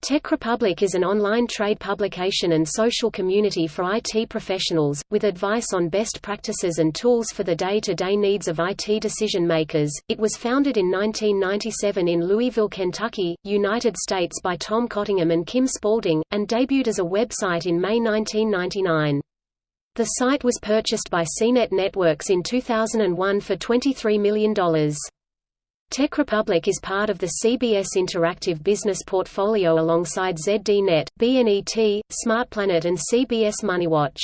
Tech Republic is an online trade publication and social community for IT professionals, with advice on best practices and tools for the day-to-day -day needs of IT decision-makers. It was founded in 1997 in Louisville, Kentucky, United States by Tom Cottingham and Kim Spaulding, and debuted as a website in May 1999. The site was purchased by CNET Networks in 2001 for $23 million. Tech Republic is part of the CBS Interactive Business portfolio alongside ZDNet, BNET, SmartPlanet and CBS MoneyWatch.